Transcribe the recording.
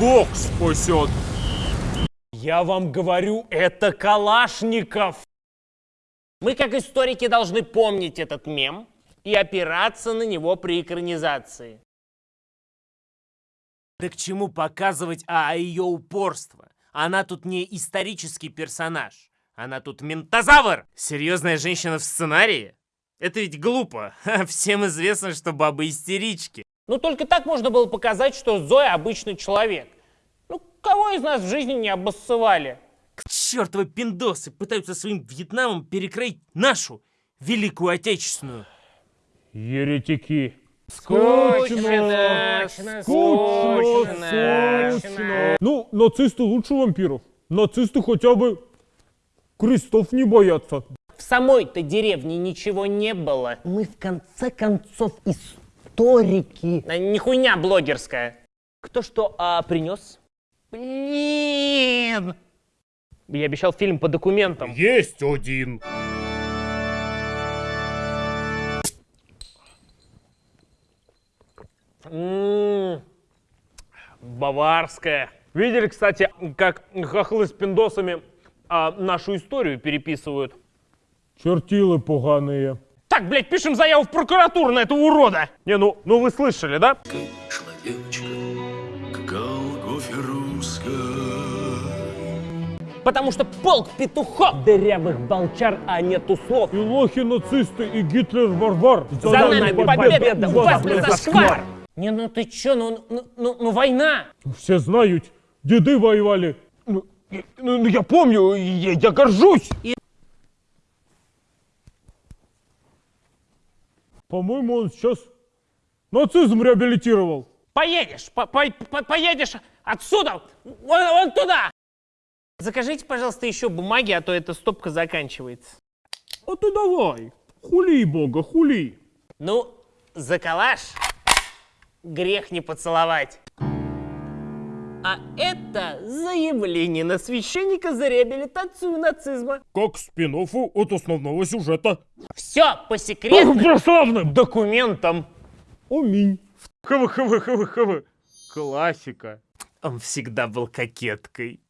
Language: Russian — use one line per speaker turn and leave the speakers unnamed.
Бог спасет.
Я вам говорю, это Калашников. Мы, как историки, должны помнить этот мем и опираться на него при экранизации.
Да к чему показывать а, ее упорство? Она тут не исторический персонаж. Она тут ментозавр! Серьезная женщина в сценарии? Это ведь глупо. Всем известно, что бабы истерички.
Ну, только так можно было показать, что Зоя обычный человек. Ну, кого из нас в жизни не обоссывали?
К чертовы пиндосы пытаются своим Вьетнамом перекроить нашу Великую Отечественную.
Еретики.
Скучно,
скучно,
скучно.
скучно. Ну, нацисты лучше вампиров. Нацисты хотя бы крестов не боятся.
В самой-то деревне ничего не было.
Мы в конце концов историки.
А, Не хуйня блогерская.
Кто что а, принес?
Блин! Я обещал фильм по документам.
Есть один.
М, Баварская. Видели, кстати, как хохлы с пиндосами а, нашу историю переписывают?
Чертилы поганые.
Так, блядь, пишем заяву в прокуратуру на этого урода. Не, ну, ну вы слышали, да? Потому что полк петухов дырявых болчар, а нету слов.
И лохи нацисты, и Гитлер варвар.
За нами победа, у вас не зашквар. Не, ну ты чё, ну, ну, ну, ну война.
Все знают, деды воевали.
Ну, я- ну, ну, я помню, я, я горжусь.
По-моему, он сейчас нацизм реабилитировал.
Поедешь, по- по- по- поедешь отсюда, вон, вон туда. Закажите, пожалуйста, еще бумаги, а то эта стопка заканчивается.
А ты давай, хули бога, хули.
Ну, за калаш грех не поцеловать. А это заявление на священника за реабилитацию нацизма.
Как спин от основного сюжета.
Все по секретным
Православным!
документам.
Аминь.
Хв, хв, хв, хв.
Классика. Он всегда был кокеткой.